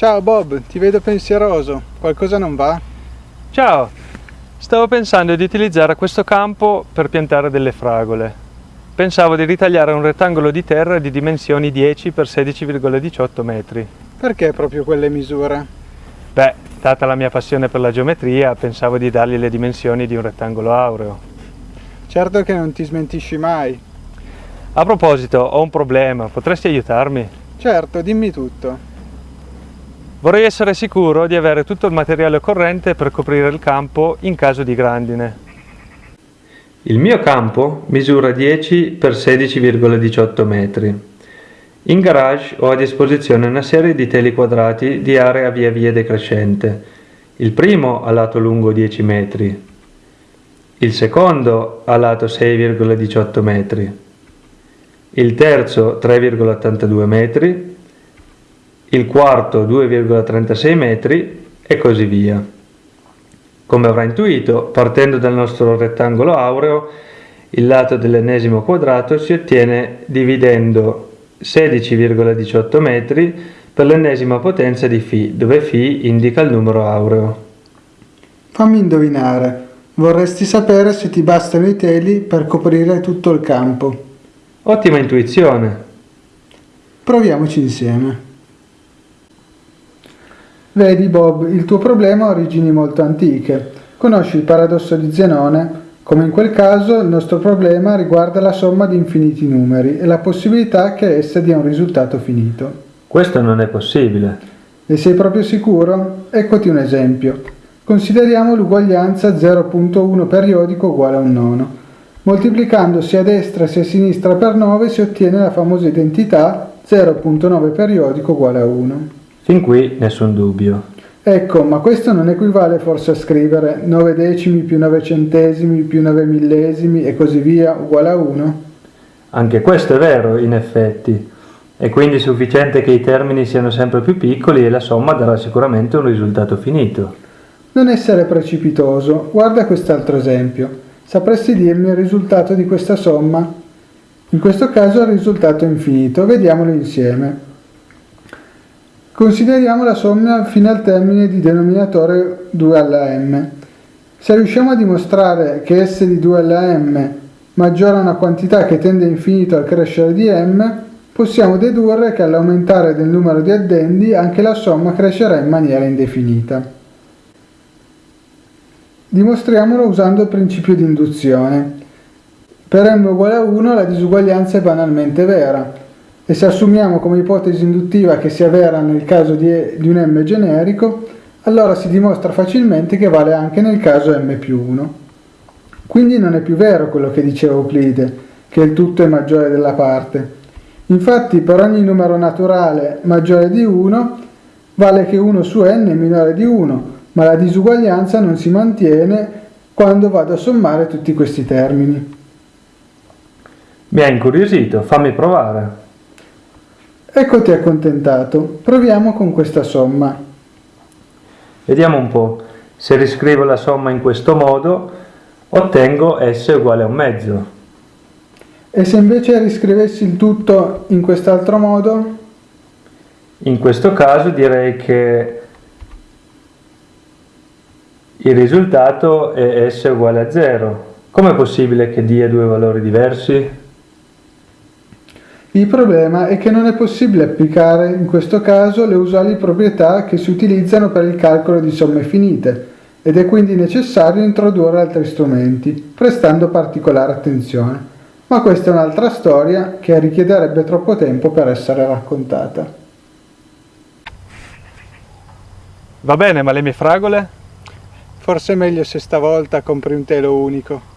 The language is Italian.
Ciao Bob, ti vedo pensieroso. Qualcosa non va? Ciao, stavo pensando di utilizzare questo campo per piantare delle fragole. Pensavo di ritagliare un rettangolo di terra di dimensioni 10 x 16,18 metri. Perché proprio quelle misure? Beh, data la mia passione per la geometria, pensavo di dargli le dimensioni di un rettangolo aureo. Certo che non ti smentisci mai. A proposito, ho un problema, potresti aiutarmi? Certo, dimmi tutto. Vorrei essere sicuro di avere tutto il materiale occorrente per coprire il campo in caso di grandine. Il mio campo misura 10 x 16,18 metri. In garage ho a disposizione una serie di teli quadrati di area via via decrescente. Il primo a lato lungo 10 metri, il secondo a lato 6,18 metri, il terzo 3,82 metri, il quarto 2,36 metri e così via. Come avrà intuito, partendo dal nostro rettangolo aureo, il lato dell'ennesimo quadrato si ottiene dividendo 16,18 metri per l'ennesima potenza di φ, dove φ indica il numero aureo. Fammi indovinare, vorresti sapere se ti bastano i teli per coprire tutto il campo. Ottima intuizione. Proviamoci insieme. Vedi Bob, il tuo problema ha origini molto antiche. Conosci il paradosso di Zenone? Come in quel caso, il nostro problema riguarda la somma di infiniti numeri e la possibilità che essa dia un risultato finito. Questo non è possibile. E sei proprio sicuro? Eccoti un esempio. Consideriamo l'uguaglianza 0.1 periodico uguale a un nono. Moltiplicando sia a destra sia a sinistra per 9 si ottiene la famosa identità 0.9 periodico uguale a 1. Fin qui nessun dubbio. Ecco, ma questo non equivale forse a scrivere 9 decimi più 9 centesimi più 9 millesimi e così via uguale a 1? Anche questo è vero, in effetti. È quindi sufficiente che i termini siano sempre più piccoli e la somma darà sicuramente un risultato finito. Non essere precipitoso, guarda quest'altro esempio. Sapresti dirmi il risultato di questa somma? In questo caso il risultato è infinito, vediamolo insieme. Consideriamo la somma fino al termine di denominatore 2 alla m. Se riusciamo a dimostrare che s di 2 alla m maggiore a una quantità che tende infinito al crescere di m, possiamo dedurre che all'aumentare del numero di addendi anche la somma crescerà in maniera indefinita. Dimostriamolo usando il principio di induzione. Per m uguale a 1 la disuguaglianza è banalmente vera, e se assumiamo come ipotesi induttiva che sia vera nel caso di, di un m generico, allora si dimostra facilmente che vale anche nel caso m più 1. Quindi non è più vero quello che diceva Euclide, che il tutto è maggiore della parte. Infatti per ogni numero naturale maggiore di 1 vale che 1 su n è minore di 1, ma la disuguaglianza non si mantiene quando vado a sommare tutti questi termini. Mi ha incuriosito, fammi provare. Eccoti accontentato, proviamo con questa somma. Vediamo un po', se riscrivo la somma in questo modo, ottengo S uguale a un mezzo. E se invece riscrivessi il tutto in quest'altro modo? In questo caso direi che il risultato è S uguale a 0. Com'è possibile che dia due valori diversi? Il problema è che non è possibile applicare in questo caso le usuali proprietà che si utilizzano per il calcolo di somme finite ed è quindi necessario introdurre altri strumenti, prestando particolare attenzione. Ma questa è un'altra storia che richiederebbe troppo tempo per essere raccontata. Va bene, ma le mie fragole? Forse è meglio se stavolta compri un telo unico.